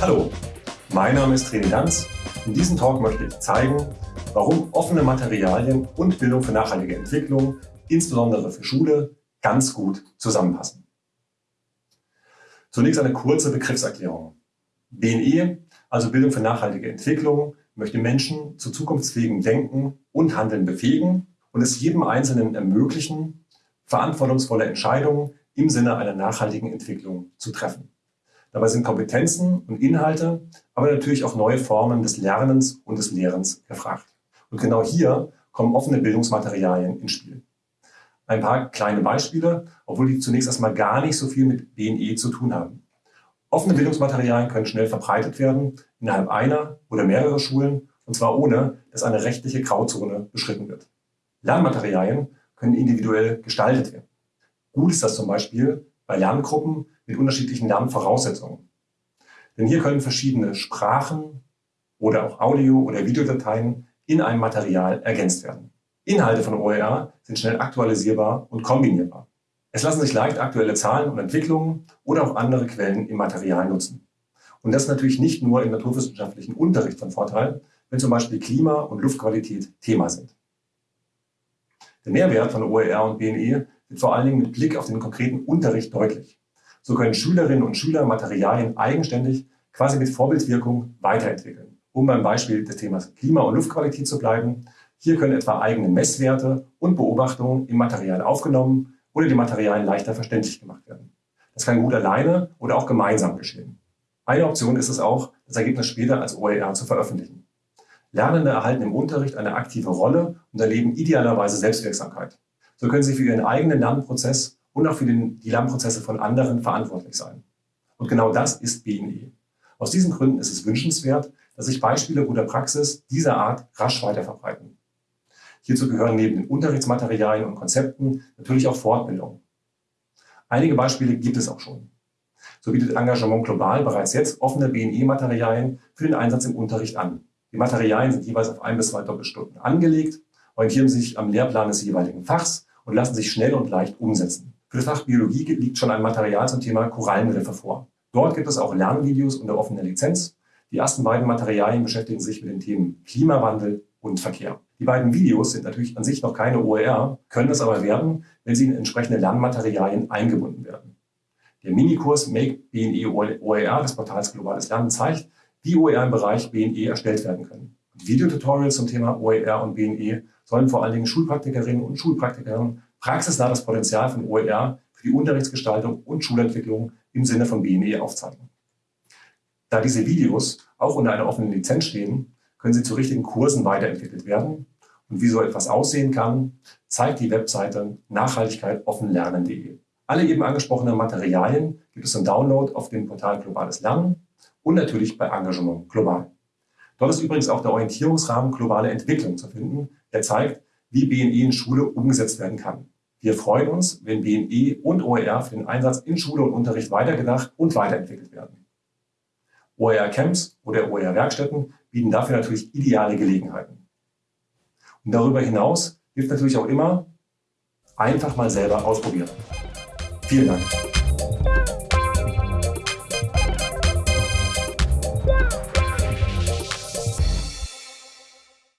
Hallo, mein Name ist René Danz. In diesem Talk möchte ich zeigen, warum offene Materialien und Bildung für nachhaltige Entwicklung, insbesondere für Schule, ganz gut zusammenpassen. Zunächst eine kurze Begriffserklärung. BNE, also Bildung für nachhaltige Entwicklung, möchte Menschen zu zukunftsfähigem Denken und Handeln befähigen und es jedem Einzelnen ermöglichen, verantwortungsvolle Entscheidungen im Sinne einer nachhaltigen Entwicklung zu treffen. Dabei sind Kompetenzen und Inhalte, aber natürlich auch neue Formen des Lernens und des Lehrens gefragt. Und genau hier kommen offene Bildungsmaterialien ins Spiel. Ein paar kleine Beispiele, obwohl die zunächst erstmal gar nicht so viel mit BNE zu tun haben. Offene Bildungsmaterialien können schnell verbreitet werden innerhalb einer oder mehrerer Schulen, und zwar ohne, dass eine rechtliche Grauzone beschritten wird. Lernmaterialien können individuell gestaltet werden. Gut ist das zum Beispiel bei Lerngruppen mit unterschiedlichen Lernvoraussetzungen. Denn hier können verschiedene Sprachen oder auch Audio- oder Videodateien in einem Material ergänzt werden. Inhalte von OER sind schnell aktualisierbar und kombinierbar. Es lassen sich leicht aktuelle Zahlen und Entwicklungen oder auch andere Quellen im Material nutzen. Und das ist natürlich nicht nur im naturwissenschaftlichen Unterricht von Vorteil, wenn zum Beispiel Klima und Luftqualität Thema sind. Der Mehrwert von OER und BNE wird vor allen Dingen mit Blick auf den konkreten Unterricht deutlich. So können Schülerinnen und Schüler Materialien eigenständig, quasi mit Vorbildwirkung, weiterentwickeln. Um beim Beispiel des Themas Klima- und Luftqualität zu bleiben, hier können etwa eigene Messwerte und Beobachtungen im Material aufgenommen oder die Materialien leichter verständlich gemacht werden. Das kann gut alleine oder auch gemeinsam geschehen. Eine Option ist es auch, das Ergebnis später als OER zu veröffentlichen. Lernende erhalten im Unterricht eine aktive Rolle und erleben idealerweise Selbstwirksamkeit. So können sie für ihren eigenen Lernprozess und auch für den, die Lernprozesse von anderen verantwortlich sein. Und genau das ist BNE. Aus diesen Gründen ist es wünschenswert, dass sich Beispiele guter Praxis dieser Art rasch weiterverbreiten. Hierzu gehören neben den Unterrichtsmaterialien und Konzepten natürlich auch Fortbildung. Einige Beispiele gibt es auch schon. So bietet Engagement Global bereits jetzt offene BNE-Materialien für den Einsatz im Unterricht an. Die Materialien sind jeweils auf ein bis zwei Doppelstunden angelegt, orientieren sich am Lehrplan des jeweiligen Fachs und lassen sich schnell und leicht umsetzen. Für das Fach Biologie liegt schon ein Material zum Thema Korallenriffe vor. Dort gibt es auch Lernvideos unter offener Lizenz. Die ersten beiden Materialien beschäftigen sich mit den Themen Klimawandel und Verkehr. Die beiden Videos sind natürlich an sich noch keine OER, können es aber werden, wenn sie in entsprechende Lernmaterialien eingebunden werden. Der Minikurs Make BNE OER des Portals Globales Lernen zeigt, wie OER im Bereich BNE erstellt werden können. Videotutorials zum Thema OER und BNE sollen vor allen Dingen Schulpraktikerinnen und Schulpraktikern praxisnah das Potenzial von OER für die Unterrichtsgestaltung und Schulentwicklung im Sinne von BNE aufzeigen. Da diese Videos auch unter einer offenen Lizenz stehen, können sie zu richtigen Kursen weiterentwickelt werden. Und wie so etwas aussehen kann, zeigt die Webseite nachhaltigkeitoffenlernen.de. Alle eben angesprochenen Materialien gibt es zum Download auf dem Portal Globales Lernen und natürlich bei Engagement Global. Dort ist übrigens auch der Orientierungsrahmen Globale Entwicklung zu finden, der zeigt, wie BNE in Schule umgesetzt werden kann. Wir freuen uns, wenn BNE und OER für den Einsatz in Schule und Unterricht weitergedacht und weiterentwickelt werden. OER-Camps oder OER-Werkstätten bieten dafür natürlich ideale Gelegenheiten. Und darüber hinaus hilft natürlich auch immer, einfach mal selber ausprobieren. Vielen Dank.